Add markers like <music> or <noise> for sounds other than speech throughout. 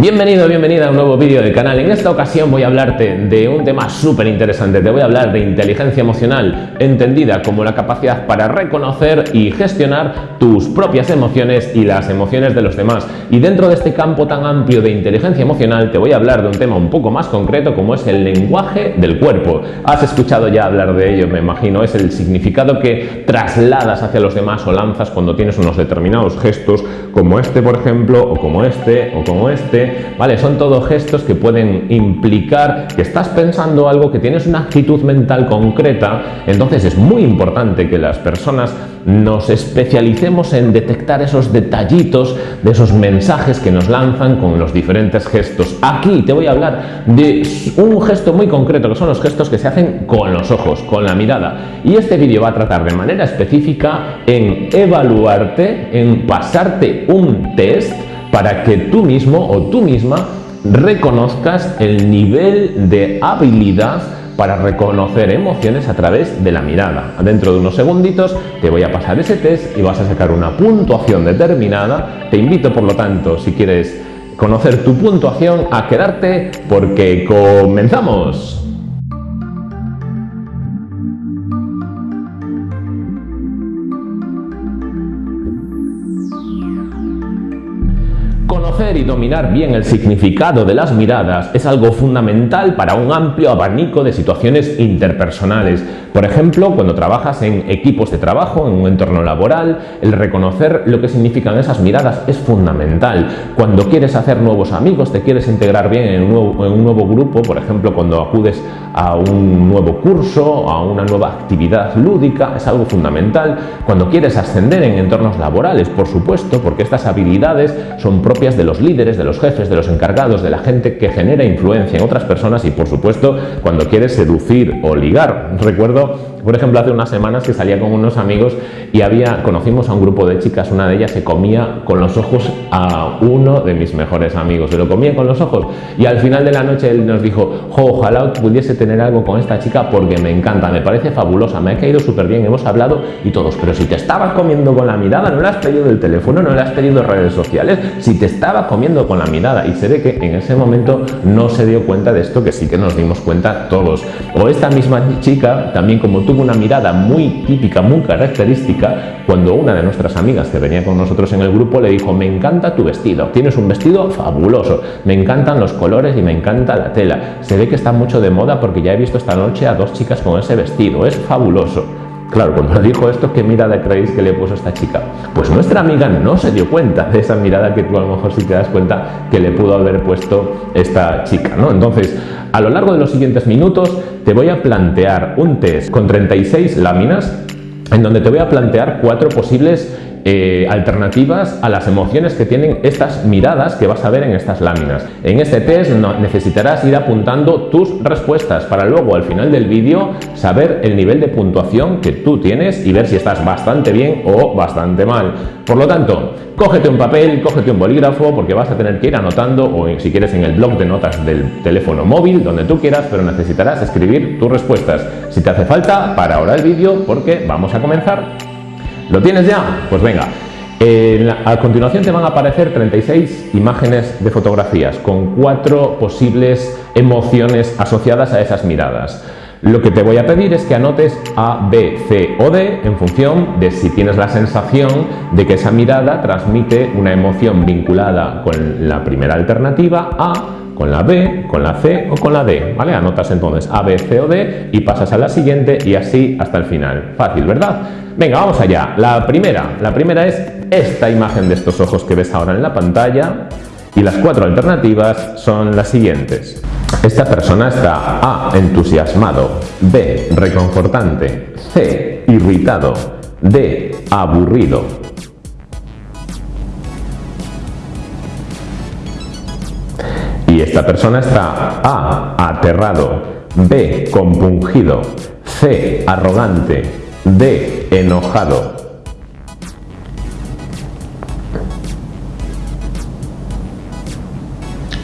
Bienvenido, bienvenida a un nuevo vídeo del canal. En esta ocasión voy a hablarte de un tema súper interesante. Te voy a hablar de inteligencia emocional, entendida como la capacidad para reconocer y gestionar tus propias emociones y las emociones de los demás. Y dentro de este campo tan amplio de inteligencia emocional te voy a hablar de un tema un poco más concreto como es el lenguaje del cuerpo. Has escuchado ya hablar de ello, me imagino. Es el significado que trasladas hacia los demás o lanzas cuando tienes unos determinados gestos como este, por ejemplo, o como este, o como este ¿vale? Son todos gestos que pueden implicar que estás pensando algo, que tienes una actitud mental concreta, entonces es muy importante que las personas nos especialicemos en detectar esos detallitos de esos mensajes que nos lanzan con los diferentes gestos. Aquí te voy a hablar de un gesto muy concreto, que son los gestos que se hacen con los ojos, con la mirada. Y este vídeo va a tratar de manera específica en evaluarte, en pasarte un test para que tú mismo o tú misma reconozcas el nivel de habilidad para reconocer emociones a través de la mirada. Dentro de unos segunditos te voy a pasar ese test y vas a sacar una puntuación determinada. Te invito, por lo tanto, si quieres conocer tu puntuación, a quedarte porque comenzamos. Y dominar bien el significado de las miradas es algo fundamental para un amplio abanico de situaciones interpersonales. Por ejemplo, cuando trabajas en equipos de trabajo, en un entorno laboral, el reconocer lo que significan esas miradas es fundamental. Cuando quieres hacer nuevos amigos, te quieres integrar bien en un nuevo, grupo, por ejemplo, cuando acudes a un nuevo curso, a una nueva actividad lúdica, es algo fundamental. Cuando quieres ascender en entornos laborales, por supuesto, porque estas habilidades son propias de los líderes, de los jefes, de los encargados, de la gente que genera influencia en otras personas y por supuesto cuando quieres seducir o ligar. Recuerdo of por ejemplo, hace unas semanas que salía con unos amigos y había, conocimos a un grupo de chicas, una de ellas se comía con los ojos a uno de mis mejores amigos, se lo comía con los ojos y al final de la noche él nos dijo, ojalá pudiese tener algo con esta chica porque me encanta, me parece fabulosa, me ha caído súper bien, hemos hablado y todos, pero si te estabas comiendo con la mirada, no le has pedido el teléfono, no le has pedido redes sociales, si te estabas comiendo con la mirada y se ve que en ese momento no se dio cuenta de esto que sí que nos dimos cuenta todos. O esta misma chica, también como tú una mirada muy típica, muy característica, cuando una de nuestras amigas que venía con nosotros en el grupo le dijo, me encanta tu vestido, tienes un vestido fabuloso, me encantan los colores y me encanta la tela. Se ve que está mucho de moda porque ya he visto esta noche a dos chicas con ese vestido, es fabuloso. Claro, cuando le <laughs> dijo esto, ¿qué mirada creéis que le puso esta chica? Pues nuestra amiga no se dio cuenta de esa mirada que tú a lo mejor sí te das cuenta que le pudo haber puesto esta chica, ¿no? Entonces, a lo largo de los siguientes minutos te voy a plantear un test con 36 láminas en donde te voy a plantear cuatro posibles eh, alternativas a las emociones que tienen estas miradas que vas a ver en estas láminas. En este test necesitarás ir apuntando tus respuestas para luego al final del vídeo saber el nivel de puntuación que tú tienes y ver si estás bastante bien o bastante mal. Por lo tanto, cógete un papel, cógete un bolígrafo porque vas a tener que ir anotando o si quieres en el blog de notas del teléfono móvil, donde tú quieras, pero necesitarás escribir tus respuestas. Si te hace falta, para ahora el vídeo porque vamos a comenzar. ¿Lo tienes ya? Pues venga. a continuación te van a aparecer 36 imágenes de fotografías con cuatro posibles emociones asociadas a esas miradas. Lo que te voy a pedir es que anotes A, B, C o D en función de si tienes la sensación de que esa mirada transmite una emoción vinculada con la primera alternativa A, con la B, con la C o con la D, ¿vale? Anotas entonces A, B, C o D y pasas a la siguiente y así hasta el final. Fácil, ¿verdad? Venga, vamos allá. La primera, la primera es esta imagen de estos ojos que ves ahora en la pantalla y las cuatro alternativas son las siguientes. Esta persona está A. entusiasmado, B. reconfortante, C. irritado, D. aburrido. Y esta persona está A. aterrado, B. compungido, C. arrogante, D. Enojado.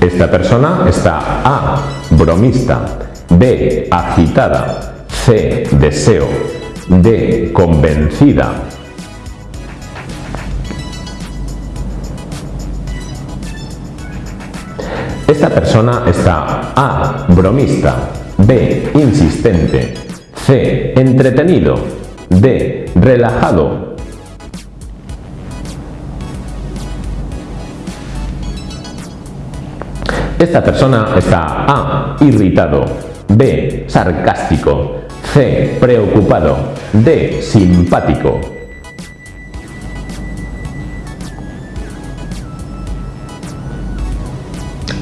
Esta persona está A. Bromista. B. Agitada. C. Deseo. D. Convencida. Esta persona está A. Bromista. B. Insistente. C. Entretenido. D. Relajado. Esta persona está A. Irritado. B. Sarcástico. C. Preocupado. D. Simpático.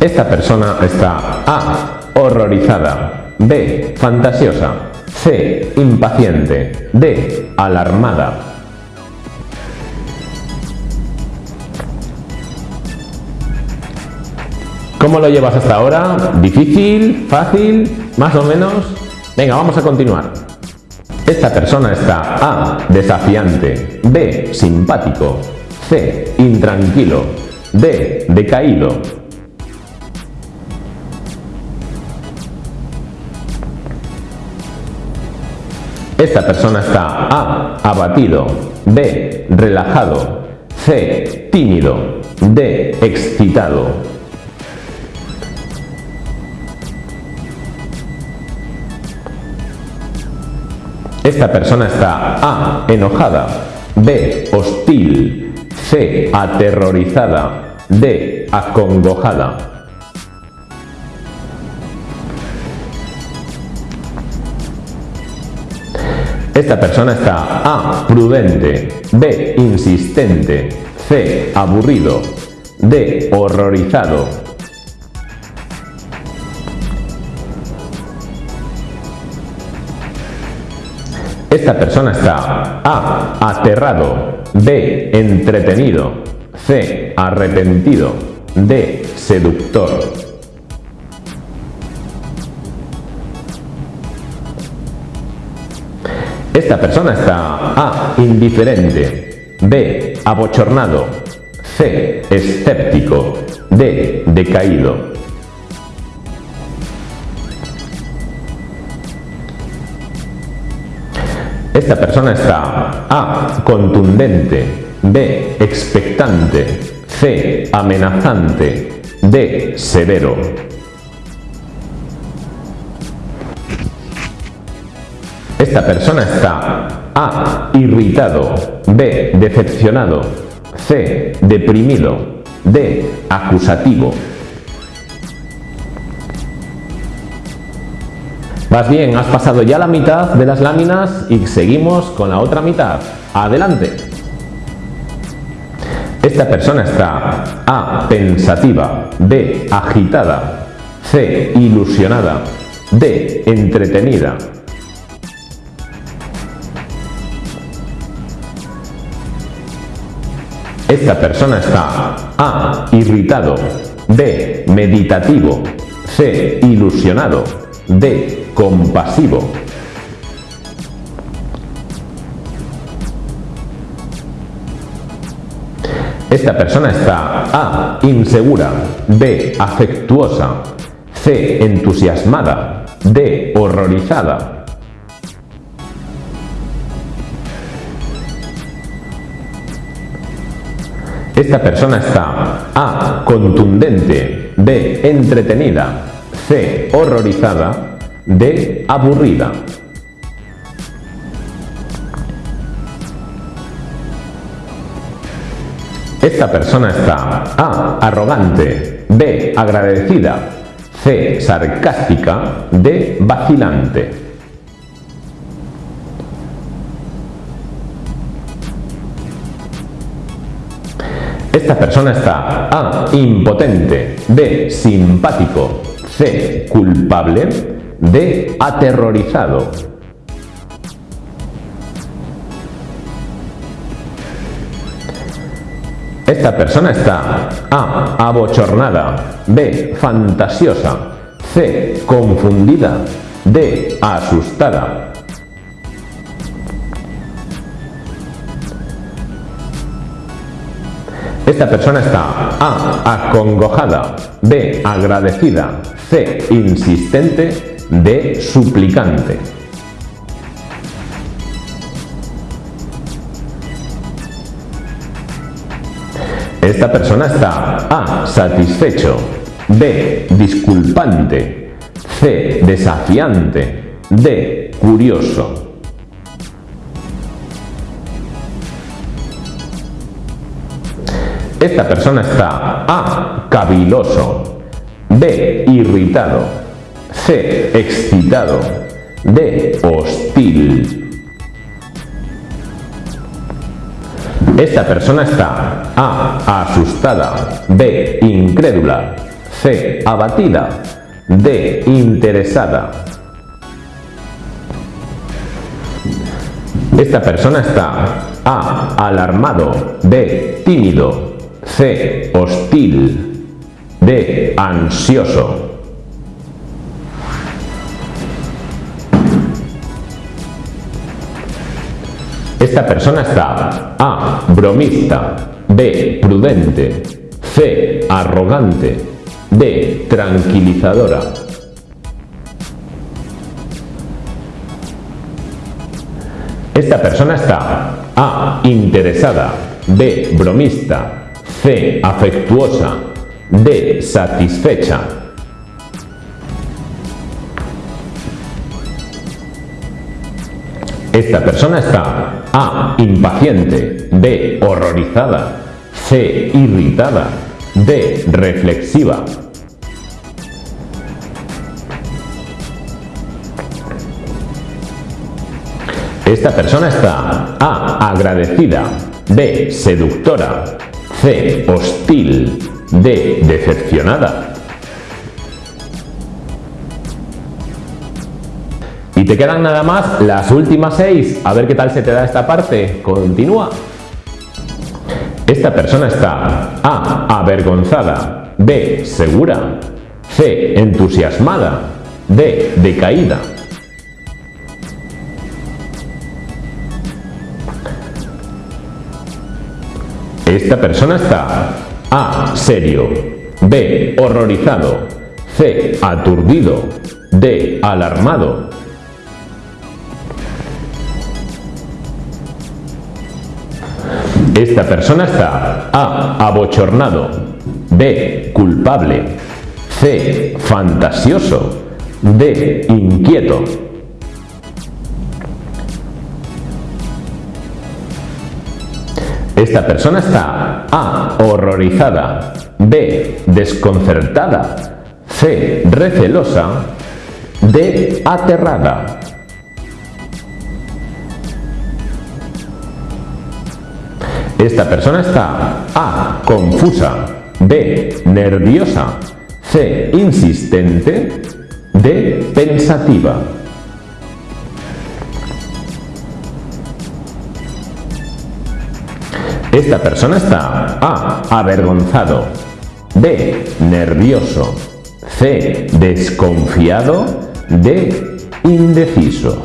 Esta persona está A. Horrorizada. B. Fantasiosa. C. Impaciente. D. Alarmada. ¿Cómo lo llevas hasta ahora? ¿Difícil? ¿Fácil? ¿Más o menos? Venga, vamos a continuar. Esta persona está A. Desafiante. B. Simpático. C. Intranquilo. D. Decaído. Esta persona está A. Abatido. B. Relajado. C. Tímido. D. Excitado. Esta persona está A. Enojada. B. Hostil. C. Aterrorizada. D. Acongojada. Esta persona está A. Prudente. B. Insistente. C. Aburrido. D. Horrorizado. Esta persona está A. Aterrado. B. Entretenido. C. Arrepentido. D. Seductor. Esta persona está A. Indiferente. B. Abochornado. C. Escéptico. D. Decaído. Esta persona está A. Contundente. B. Expectante. C. Amenazante. D. Severo. Esta persona está A. Irritado. B. Decepcionado. C. Deprimido. D. Acusativo. Vas bien, has pasado ya la mitad de las láminas y seguimos con la otra mitad. Adelante. Esta persona está A. Pensativa. B. Agitada. C. Ilusionada. D. Entretenida. Esta persona está A. Irritado. B. Meditativo. C. Ilusionado. D. Compasivo. Esta persona está A. Insegura. B. Afectuosa. C. Entusiasmada. D. Horrorizada. Esta persona está A. Contundente. B. Entretenida. C. Horrorizada. D. Aburrida. Esta persona está A. Arrogante. B. Agradecida. C. Sarcástica. D. Vacilante. Esta persona está A. Impotente. B. Simpático. C. Culpable. D. Aterrorizado. Esta persona está A. Abochornada. B. Fantasiosa. C. Confundida. D. Asustada. Esta persona está A. Acongojada. B. Agradecida. C. Insistente. D. Suplicante. Esta persona está A. Satisfecho. B. Disculpante. C. Desafiante. D. Curioso. Esta persona está A. Caviloso. B. Irritado. C. Excitado. D. Hostil. Esta persona está A. Asustada. B. Incrédula. C. Abatida. D. Interesada. Esta persona está A. Alarmado. B. Tímido. C. Hostil. D. Ansioso. Esta persona está A. Bromista. B. Prudente. C. Arrogante. D. Tranquilizadora. Esta persona está A. Interesada. B. Bromista. C. Afectuosa. D. Satisfecha. Esta persona está A. Impaciente. B. Horrorizada. C. Irritada. D. Reflexiva. Esta persona está A. Agradecida. B. Seductora. C. Hostil. D. Decepcionada. Y te quedan nada más las últimas seis. A ver qué tal se te da esta parte. Continúa. Esta persona está A. Avergonzada. B. Segura. C. Entusiasmada. D. Decaída. Esta persona está A. Serio. B. Horrorizado. C. Aturdido. D. Alarmado. Esta persona está A. Abochornado. B. Culpable. C. Fantasioso. D. Inquieto. Esta persona está A. Horrorizada. B. Desconcertada. C. Recelosa. D. Aterrada. Esta persona está A. Confusa. B. Nerviosa. C. Insistente. D. Pensativa. Esta persona está A. Avergonzado. B. Nervioso. C. Desconfiado. D. Indeciso.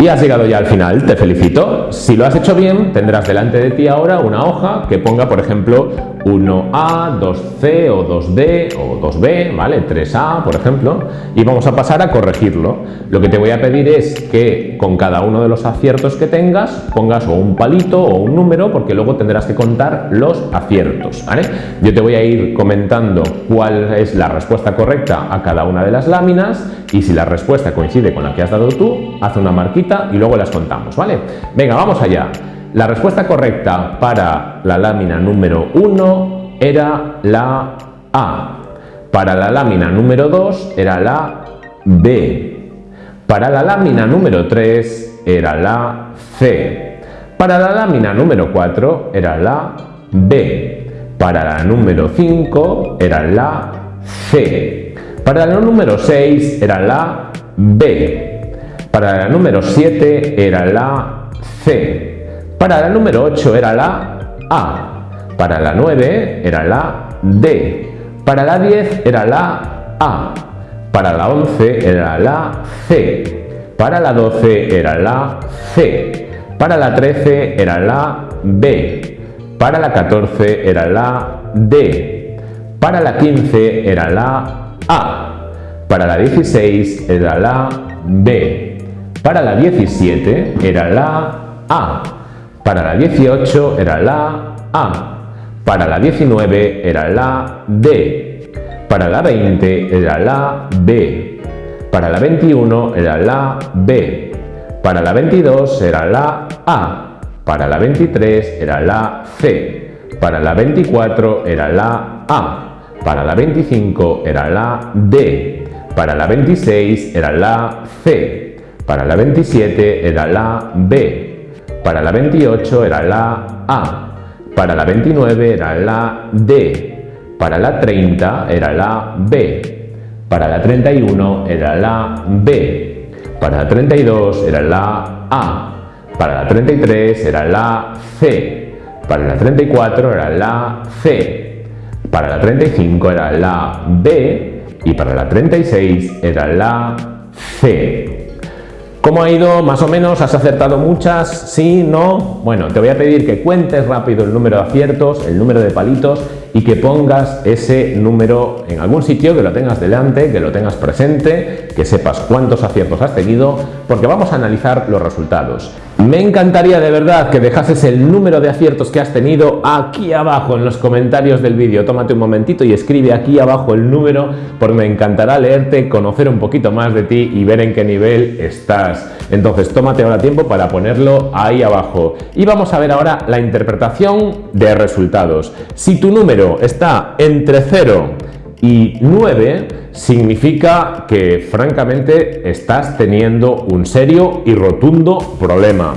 Y has llegado ya al final, te felicito. Si lo has hecho bien, tendrás delante de ti ahora una hoja que ponga, por ejemplo, 1A, 2C o 2D o 2B, ¿vale? 3A, por ejemplo, y vamos a pasar a corregirlo. Lo que te voy a pedir es que con cada uno de los aciertos que tengas pongas o un palito o un número, porque luego tendrás que contar los aciertos. Yo te voy a ir comentando cuál es la respuesta correcta a cada una de las láminas y si la respuesta coincide con la que has dado tú, haz una marquita y luego las contamos, ¿vale? Venga, vamos allá. La respuesta correcta para la lámina número 1 era la A. Para la lámina número 2 era la B. Para la lámina número 3 era la C. Para la lámina número 4 era la B. Para la número 5 era la C. Para la número 6 era la B. Para la número 7 era la C. Para la número 8 era la A. Para la 9 era la D. Para la 10 era la A. Para la 11 era la C. Para la 12 era la C. Para la 13 era la B. Para la 14 era la D. Para la 15 era la A. Para la 16 era la B. Para la 17 era la A. Para la 18 era la A. Para la 19 era la D. Para la 20 era la B. Para la 21 era la B. Para la 22 era la A. Para la 23 era la C. Para la 24 era la A. Para la 25 era la D. Para la 26 era la C. Para la 27 era la B. Para la 28 era la A. Para la 29 era la D. Para la 30 era la B. Para la 31 era la B. Para la 32 era la A. Para la 33 era la C. Para la 34 era la C. Para la 35 era la B y para la 36 era la C. ¿Cómo ha ido? Más o menos, ¿has acertado muchas? ¿Sí? ¿No? Bueno, te voy a pedir que cuentes rápido el número de aciertos, el número de palitos y que pongas ese número en algún sitio, que lo tengas delante, que lo tengas presente, que sepas cuántos aciertos has tenido, porque vamos a analizar los resultados. Me encantaría de verdad que dejases el número de aciertos que has tenido aquí abajo en los comentarios del vídeo. Tómate un momentito y escribe aquí abajo el número porque me encantará leerte, conocer un poquito más de ti y ver en qué nivel estás. Entonces tómate ahora tiempo para ponerlo ahí abajo. Y vamos a ver ahora la interpretación de resultados. Si tu número está entre 0 y 9, significa que francamente estás teniendo un serio y rotundo problema.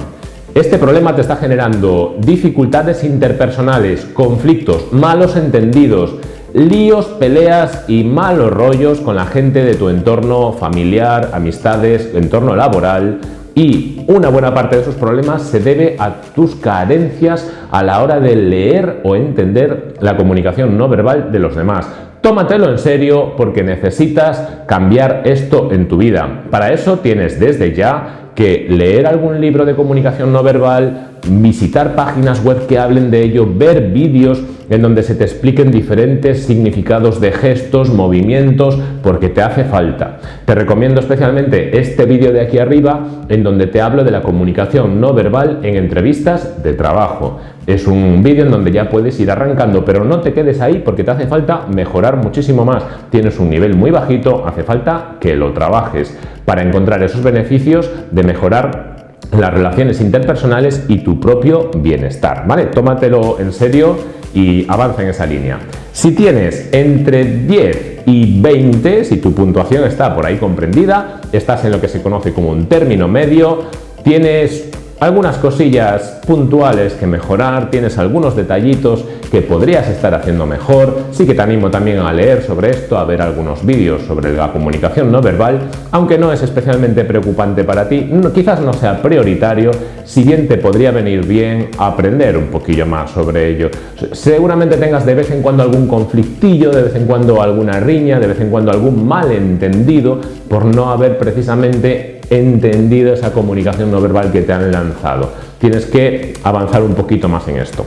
Este problema te está generando dificultades interpersonales, conflictos, malos entendidos, líos, peleas y malos rollos con la gente de tu entorno familiar, amistades, entorno laboral y una buena parte de esos problemas se debe a tus carencias a la hora de leer o entender la comunicación no verbal de los demás. Tómatelo en serio porque necesitas cambiar esto en tu vida. Para eso tienes desde ya que leer algún libro de comunicación no verbal, visitar páginas web que hablen de ello, ver vídeos en donde se te expliquen diferentes significados de gestos, movimientos, porque te hace falta. Te recomiendo especialmente este vídeo de aquí arriba en donde te hablo de la comunicación no verbal en entrevistas de trabajo. Es un vídeo en donde ya puedes ir arrancando, pero no te quedes ahí porque te hace falta mejorar muchísimo más. Tienes un nivel muy bajito, hace falta que lo trabajes para encontrar esos beneficios de mejorar las relaciones interpersonales y tu propio bienestar, ¿vale? Tómatelo en serio y avanza en esa línea. Si tienes entre 10 y 20, si tu puntuación está por ahí comprendida, estás en lo que se conoce como un término medio, tienes algunas cosillas puntuales que mejorar, tienes algunos detallitos que podrías estar haciendo mejor, sí que te animo también a leer sobre esto, a ver algunos vídeos sobre la comunicación no verbal, aunque no es especialmente preocupante para ti, quizás no sea prioritario, si bien te podría venir bien aprender un poquillo más sobre ello. Seguramente tengas de vez en cuando algún conflictillo, de vez en cuando alguna riña, de vez en cuando algún malentendido por no haber precisamente entendido esa comunicación no verbal que te han lanzado. Tienes que avanzar un poquito más en esto.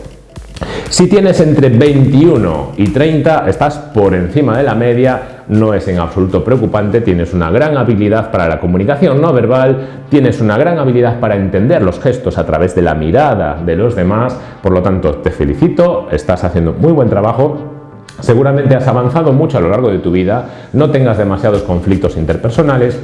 Si tienes entre 21 y 30, estás por encima de la media, no es en absoluto preocupante, tienes una gran habilidad para la comunicación no verbal, tienes una gran habilidad para entender los gestos a través de la mirada de los demás, por lo tanto te felicito, estás haciendo muy buen trabajo, seguramente has avanzado mucho a lo largo de tu vida, no tengas demasiados conflictos interpersonales,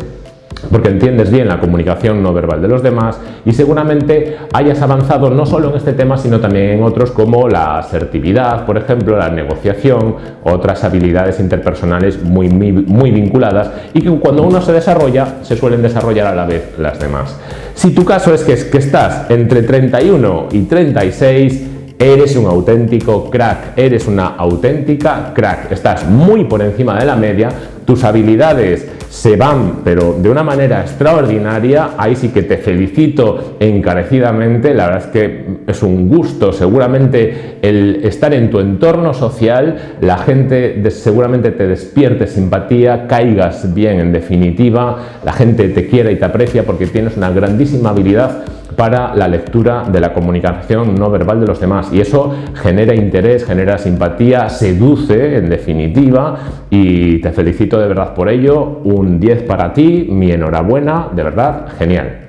porque entiendes bien la comunicación no verbal de los demás y seguramente hayas avanzado no solo en este tema sino también en otros como la asertividad, por ejemplo, la negociación, otras habilidades interpersonales muy, muy, vinculadas y que cuando uno se desarrolla se suelen desarrollar a la vez las demás. Si tu caso es que, que estás entre 31 y 36 Eres un auténtico crack, eres una auténtica crack, estás muy por encima de la media, tus habilidades se van, pero de una manera extraordinaria, ahí sí que te felicito encarecidamente, la verdad es que es un gusto, seguramente el estar en tu entorno social, la gente seguramente te despierte simpatía, caigas bien en definitiva, la gente te quiere y te aprecia porque tienes una grandísima habilidad para la lectura de la comunicación no verbal de los demás y eso genera interés, genera simpatía, seduce en definitiva y te felicito de verdad por ello, un 10 para ti, mi enhorabuena, de verdad, genial.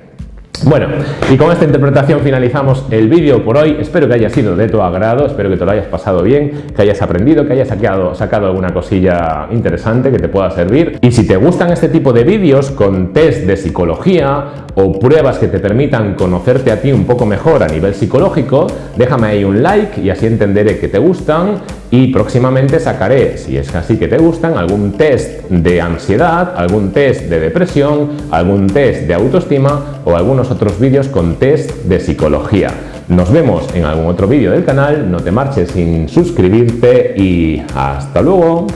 Bueno, y con esta interpretación finalizamos el vídeo por hoy. Espero que haya sido de tu agrado, espero que te lo hayas pasado bien, que hayas aprendido, que hayas sacado, alguna cosilla interesante que te pueda servir. Y si te gustan este tipo de vídeos con test de psicología o pruebas que te permitan conocerte a ti un poco mejor a nivel psicológico, déjame ahí un like y así entenderé que te gustan y próximamente sacaré, si es así que te gustan, algún test de ansiedad, algún test de depresión, algún test de autoestima o algunos otros vídeos con test de psicología. Nos vemos en algún otro vídeo del canal, no te marches sin suscribirte y hasta luego.